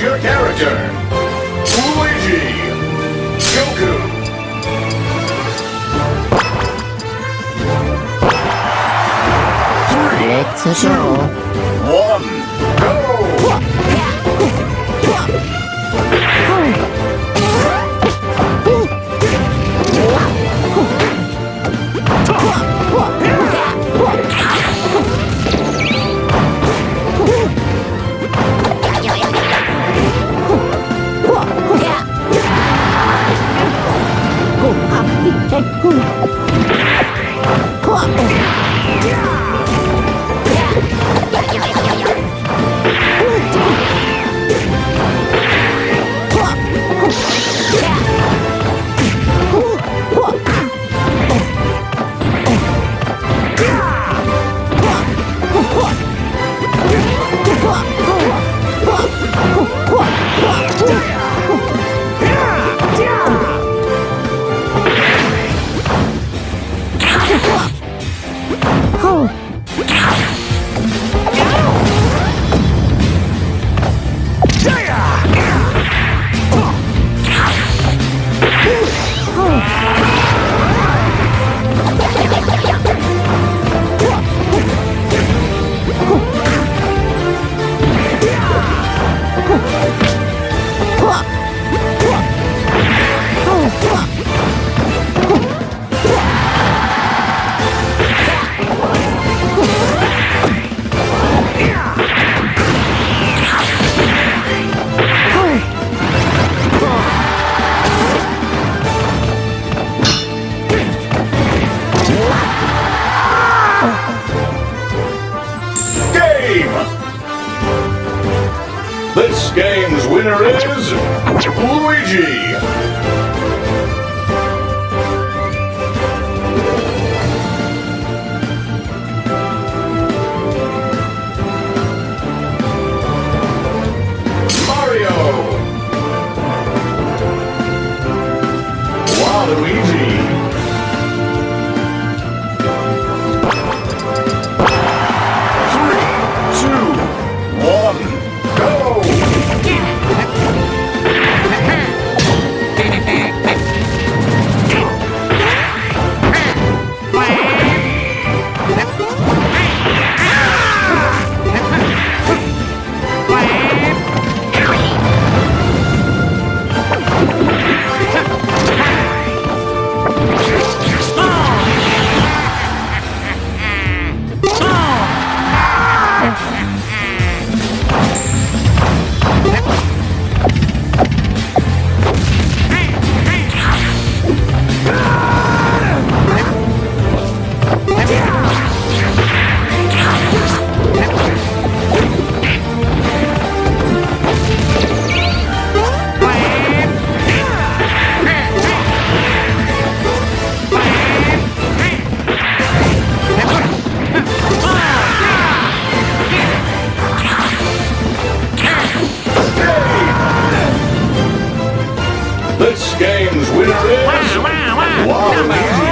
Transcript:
Choose your character. Luigi. Goku. Three, Let's two, go. one, Música game's winner is Luigi! This game's winner is Waluigi!